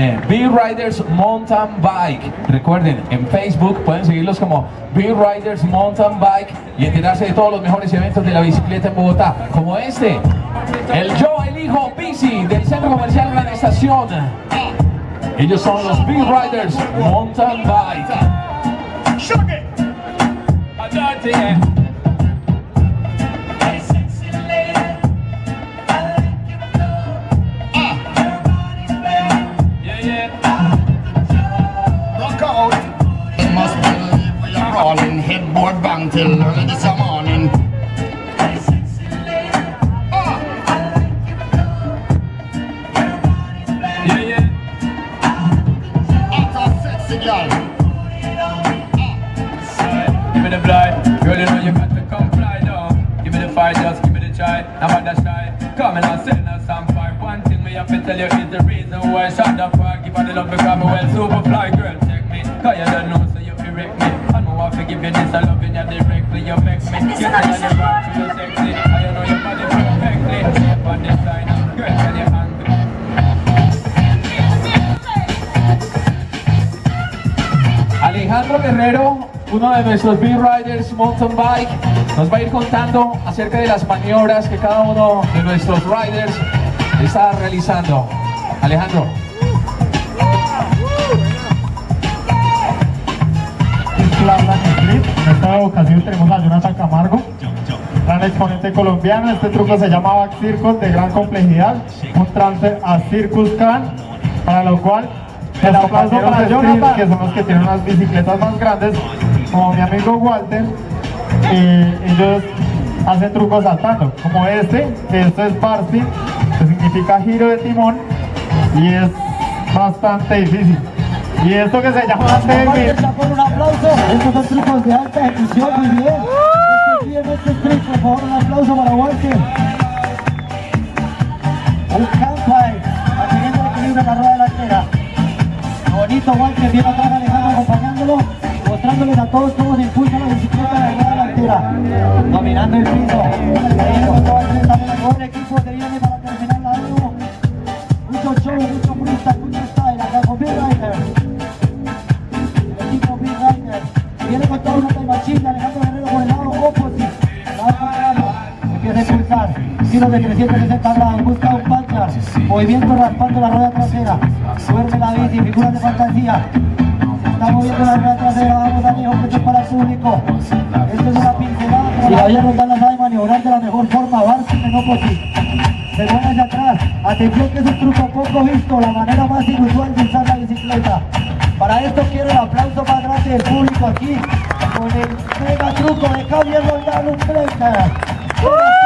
eh, B-Riders Mountain Bike. Recuerden, en Facebook pueden seguirlos como B-Riders Mountain Bike y enterarse de todos los mejores eventos de la bicicleta en Bogotá, como este, el Yo Elijo Bici del Centro Comercial Gran Estación. Ellos son los B-Riders Mountain Bike. Bang till early this morning. Sexy girl. Give me the blind, girl, you know you got to come fly down. Give me the just give me the try. Now what that shy? Come and I'll send us some fire. One thing me have to tell you is the reason why I shot the fire. Give her the love because me well super fly, you this, I love you directly. You vex me, you tell you the right to you sexy. I know your body perfectly. Step on this line, girl, tell you hungry. Alejandro Guerrero, uno de nuestros B-Riders Mountain Bike, nos va a ir contando acerca de las maniobras que cada uno de nuestros riders está realizando. Alejandro. Esta ocasión tenemos a Jonathan Camargo, gran exponente colombiano. Este truco se llama Back Circle de gran complejidad, un trance a Circus Can, para lo cual el aplauso para Jonathan, que son los que tienen unas bicicletas más grandes, como mi amigo Walter, eh, ellos hacen trucos saltando, como este, que esto es bar spin, que significa giro de timón, y es bastante difícil. Y esto que se llama por un aplauso. Estos son trucos de alta ejecución, muy bien. Este bien, este trick, por favor, un aplauso para Walter. Un campfire, manteniendo el equilibrio en la rueda delantera. Bonito Walter, bien atrás Alejandro acompañándolo, mostrándoles a todos cómo se impulsa la bicicleta en la rueda delantera. Dominando el piso. Ahí todo el equipo que viene para terminar giros de 360 grados, busca un puncher, movimiento raspando la rueda trasera, duerme la bici, figuras de fantasía, está moviendo la rueda trasera, vamos que esto es para el público, esto es una pincelada, pero todavía nos dan la sabe maniobrar de la mejor forma, Barton en opposite, se mueve hacia atrás, atención que es un truco poco visto, la manera más inusual de usar la bicicleta. Para esto quiero el aplauso más grande del público aquí, con el mega truco de Javier Roldán, un breaker.